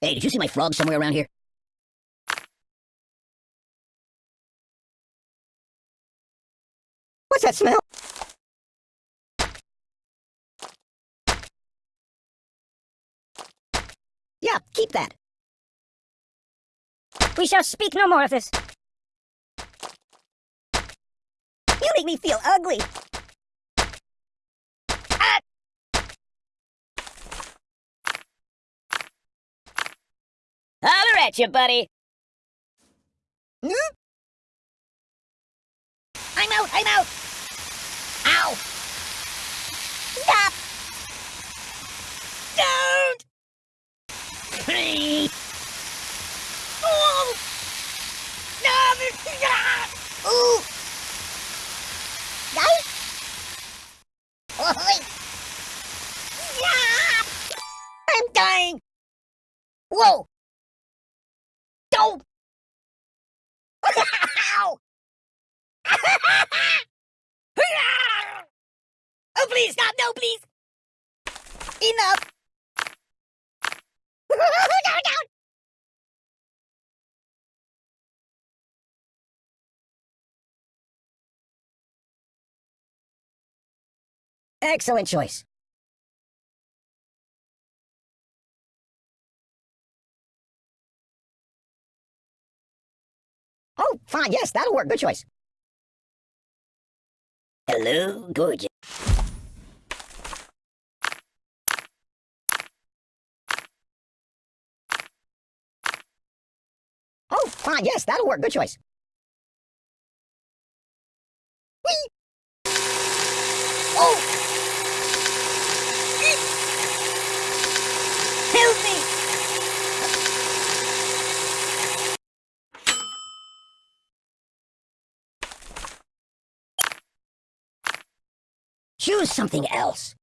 Hey, did you see my frog somewhere around here? What's that smell? Yeah, keep that. We shall speak no more of this. You make me feel ugly. At you, buddy. Hmm? I'm out, I'm out. Ow. Stop. Don't. Please. Oh. No. Ooh. Guys. Oh, yeah. I'm dying. Whoa. Don't. Ow. oh, please, stop. No, please. Enough. no, no. Excellent choice. Oh, fine, yes, that'll work. Good choice. Hello, gorgeous. Oh, fine, yes, that'll work. Good choice. Whee! Oh! Help me! Choose something else.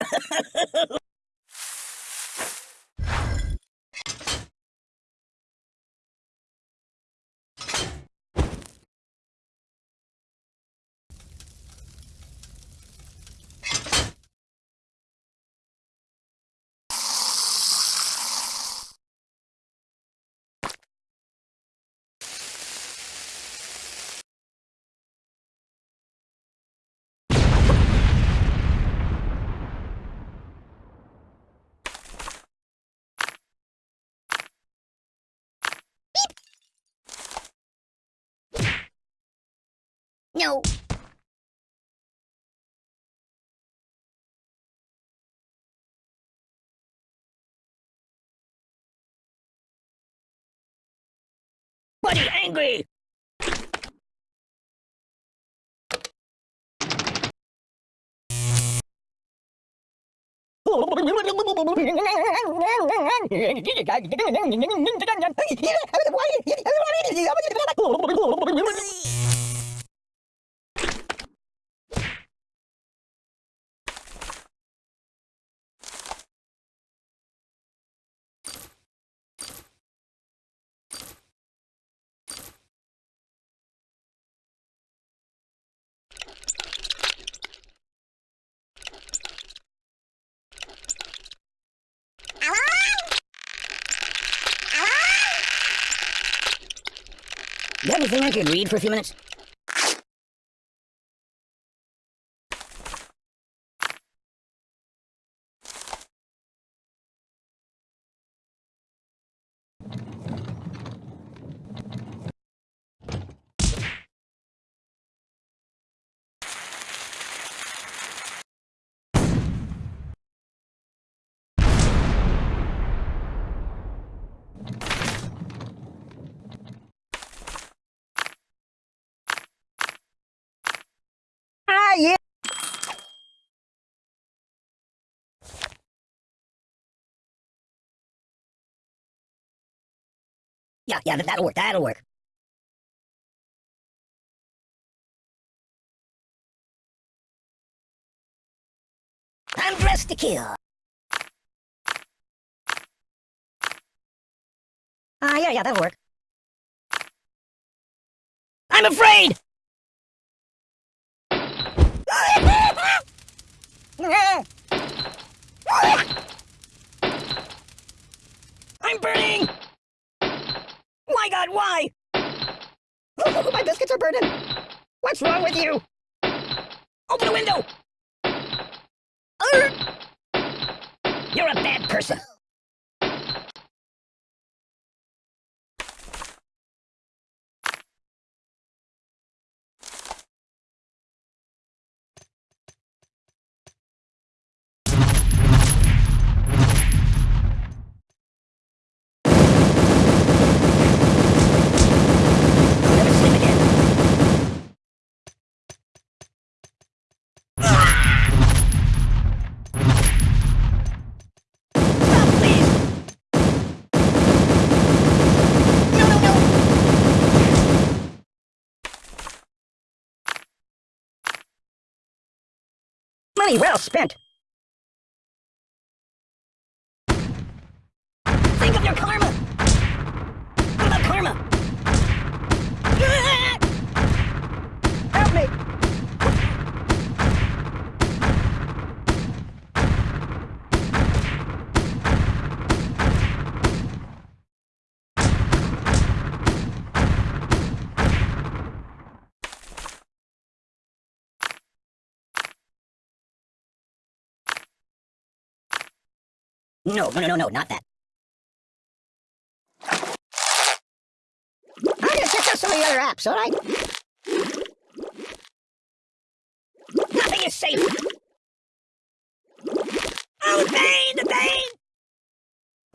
No. Buddy angry! Have anything I could read for a few minutes? Yeah, yeah, that'll work. That'll work. I'm dressed to kill. Ah, uh, yeah, yeah, that'll work. I'm afraid! I'm burning! My god, why? My biscuits are burning! What's wrong with you? Open the window! You're a bad person! Money well spent. Think of your karma! What about karma? Help me! No, no, no, no, no, not that. I'm gonna check out some of the other apps, alright? Nothing is safe! Oh, the pain, the pain!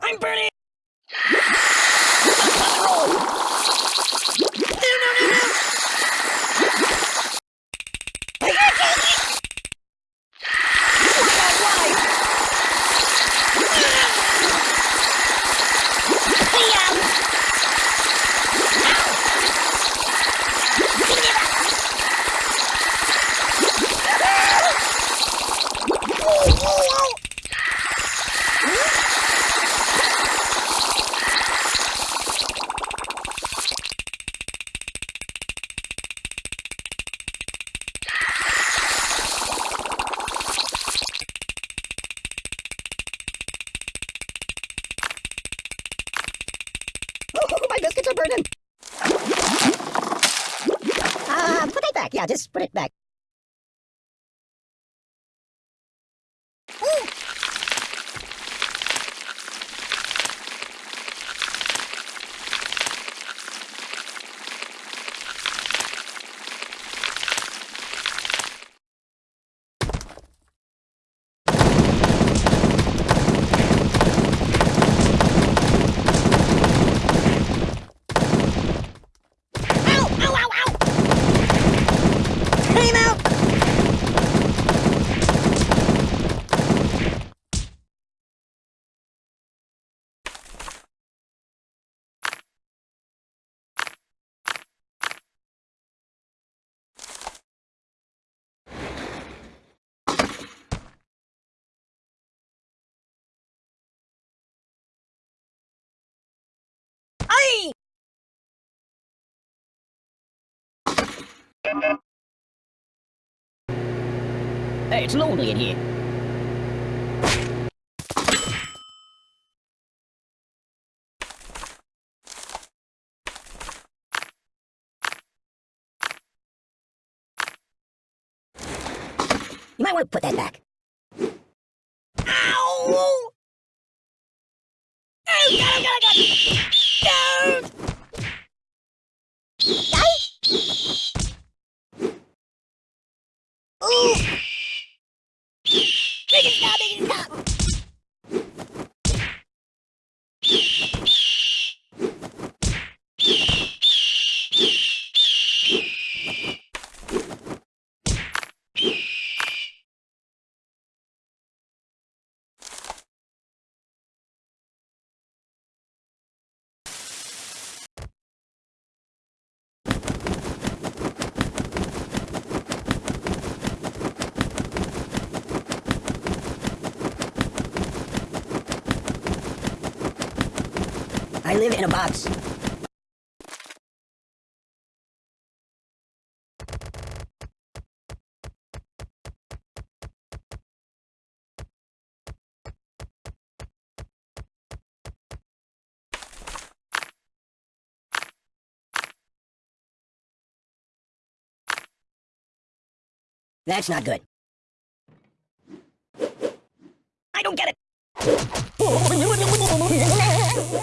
I'm burning! Biscuits are burning. Uh, put it back. Yeah, just put it back. Ooh. Ow! Ow! Ow! Ow! Time out! Aye! Hey, it's lonely in here. You might want to put that back. Ow! Oh, God, God, God! No! Ooh! It stop, make it stop! I live in a box. That's not good. I don't get it.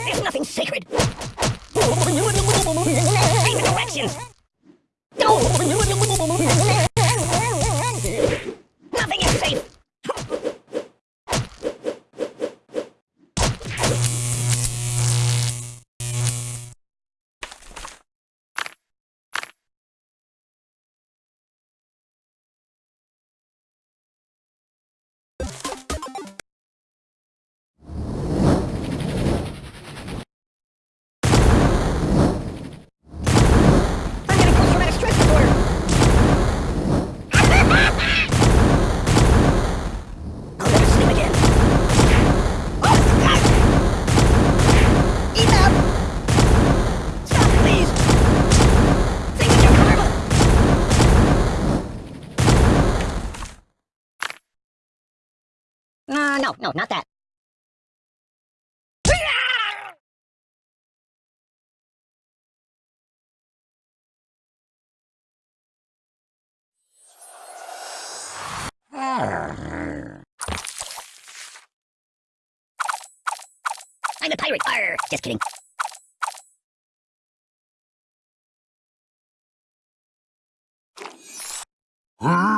There's nothing sacred. The directions. Nothing no, no, not that. I'm a pirate. Arr, just kidding. What?